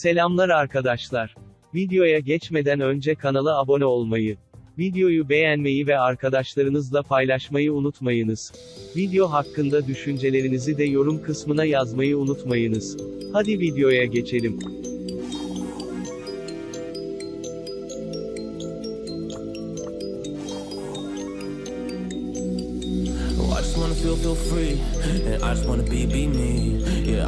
Selamlar arkadaşlar. Videoya geçmeden önce kanala abone olmayı, videoyu beğenmeyi ve arkadaşlarınızla paylaşmayı unutmayınız. Video hakkında düşüncelerinizi de yorum kısmına yazmayı unutmayınız. Hadi videoya geçelim. Oh, I just wanna feel, feel free. And I just wanna be, be me.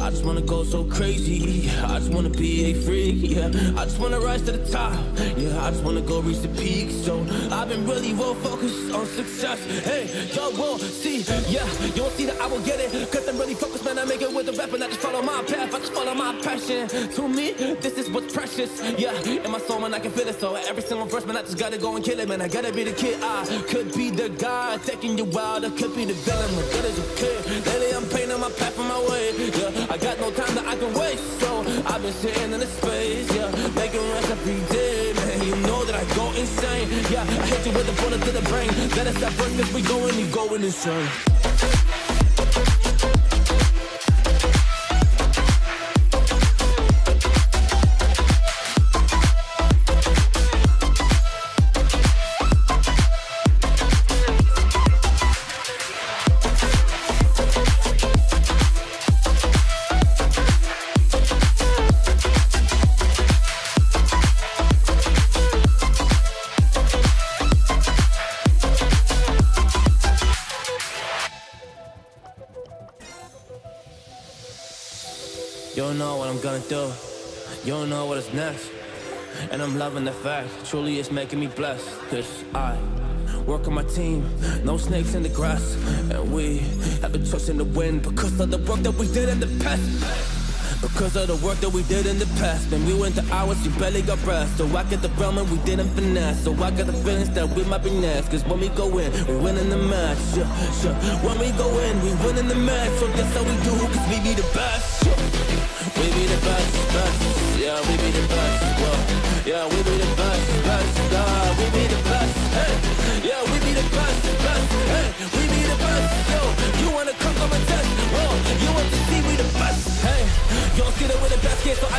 I just wanna go so crazy. I just wanna be a freak. Yeah, I just wanna rise to the top. Yeah, I just wanna go reach the peak. So I've been really well focused on success. Hey, y'all will see. Yeah, you won't see that I will get it. Cause I'm really focused, man. I make it with the rap I just follow my path. I just follow my passion. To me, this is what's precious. Yeah, in my soul, man, I can feel it. So every single verse, man, I just gotta go and kill it, man. I gotta be the kid. I could be the guy taking you wild. I could be the villain, but that is okay. Lately, I'm painting my path on my way. Yeah, I got no time that I can waste. So I've been sitting in the space. Yeah, making rest every day, man. You know that I go insane. Yeah, I hit you with the bullet to the brain. That is that first, cause we going, you going insane. You don't know what I'm gonna do. You don't know what is next. And I'm loving the fact, truly it's making me blessed. Cause I work on my team, no snakes in the grass. And we have choice in the wind because of the work that we did in the past. Because of the work that we did in the past, man, we went to hours, you barely got rest. So I get the realm and we didn't finesse. So I got the feelings that we might be next. Cause when we go in, we win in the match. Yeah, sure. When we go in, we win in the match. So that's how we do, cause we be the best. Yeah. We be the best, best. Yeah, we be the best. Whoa. Yeah, we be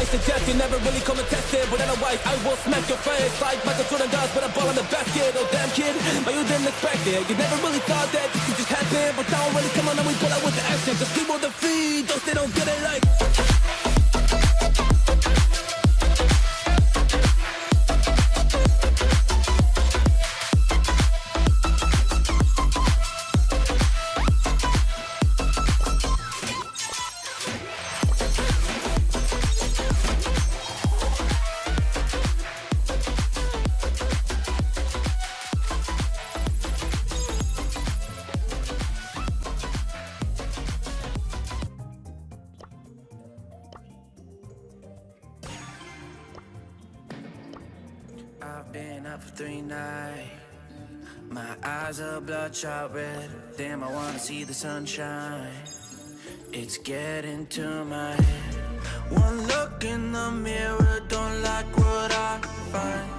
suggest you never really come and test it. But otherwise, I will smack your face like Michael Jordan does with a ball in the basket. Oh damn kid, but you didn't expect it. You never really thought that this could just happen, but now really come on and we pull out with the action. Cause people defeat those they don't get it like. Up for three nights. My eyes are bloodshot red. Damn, I wanna see the sunshine. It's getting to my head. One look in the mirror, don't like what I find.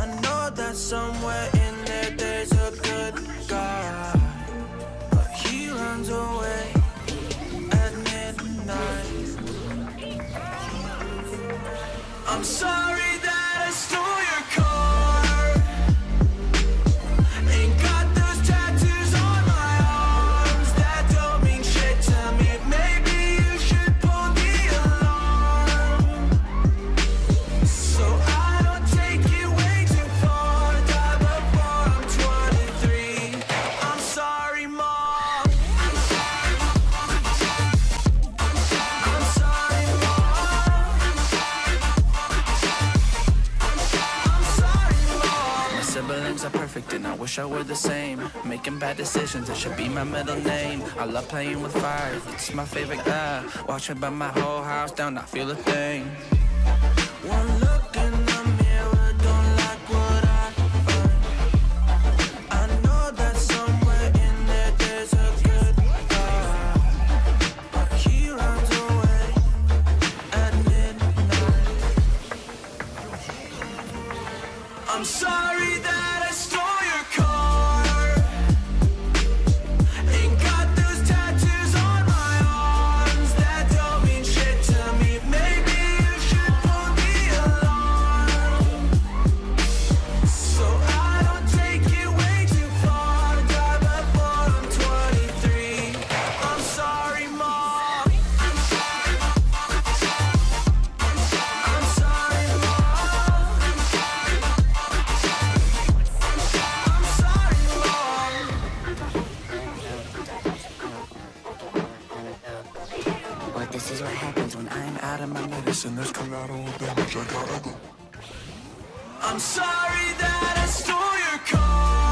I know that somewhere perfect and I wish I were the same. Making bad decisions, it should be my middle name. I love playing with fire, it's my favorite guy. Watching by my whole house down, not feel a thing. One look in the mirror, don't like what I find. I know that somewhere in there there's a good guy, he runs away at midnight. I'm sorry that collateral damage, I gotta go. I'm sorry that I stole your car.